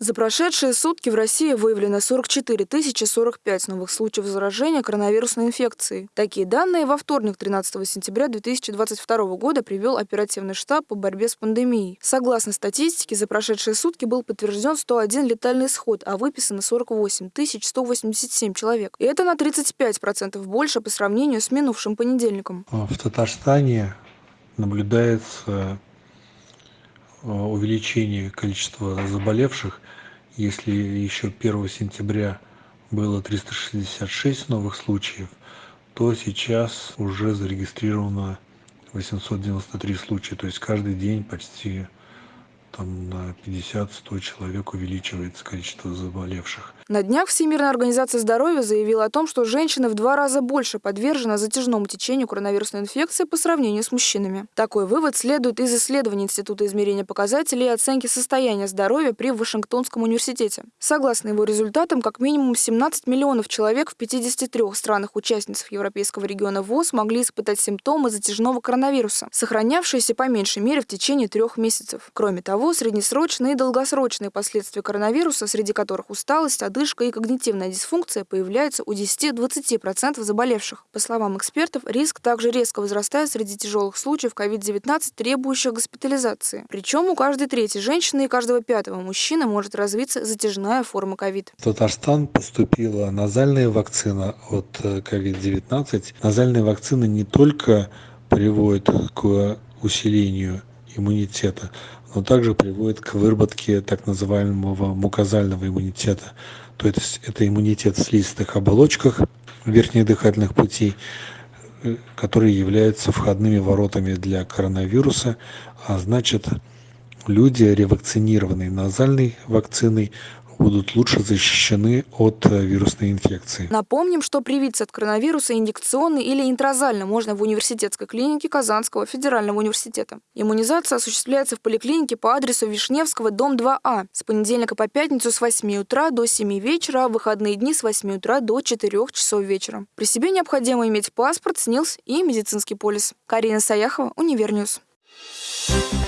За прошедшие сутки в России выявлено 44 045 новых случаев заражения коронавирусной инфекцией. Такие данные во вторник, 13 сентября 2022 года, привел оперативный штаб по борьбе с пандемией. Согласно статистике, за прошедшие сутки был подтвержден 101 летальный исход, а выписано 48 187 человек. И это на 35% больше по сравнению с минувшим понедельником. В Татарстане наблюдается увеличение количества заболевших. Если еще 1 сентября было 366 новых случаев, то сейчас уже зарегистрировано 893 случая. То есть каждый день почти там на 50-100 человек увеличивается количество заболевших. На днях Всемирная организация здоровья заявила о том, что женщины в два раза больше подвержены затяжному течению коронавирусной инфекции по сравнению с мужчинами. Такой вывод следует из исследований Института измерения показателей и оценки состояния здоровья при Вашингтонском университете. Согласно его результатам, как минимум 17 миллионов человек в 53 странах-участницах Европейского региона ВОЗ могли испытать симптомы затяжного коронавируса, сохранявшиеся по меньшей мере в течение трех месяцев. Кроме того, среднесрочные и долгосрочные последствия коронавируса, среди которых усталость, одышка и когнитивная дисфункция, появляются у 10-20% заболевших. По словам экспертов, риск также резко возрастает среди тяжелых случаев COVID-19, требующих госпитализации. Причем у каждой третьей женщины и каждого пятого мужчины может развиться затяжная форма COVID. В Татарстан поступила назальная вакцина от COVID-19. Э, Назальная вакцина не только приводит к усилению иммунитета, но также приводит к выработке так называемого мукозального иммунитета. То есть это иммунитет в слизистых оболочках верхних дыхательных путей, э, которые являются входными воротами для коронавируса, а значит люди, ревакцинированные назальной вакциной, будут лучше защищены от э, вирусной инфекции. Напомним, что привиться от коронавируса инъекционно или интраназально можно в университетской клинике Казанского федерального университета. Иммунизация осуществляется в поликлинике по адресу Вишневского, дом 2А, с понедельника по пятницу с 8 утра до 7 вечера, а выходные дни с 8 утра до 4 часов вечера. При себе необходимо иметь паспорт, СНИЛС и медицинский полис. Карина Саяхова, Универньюз. Thank you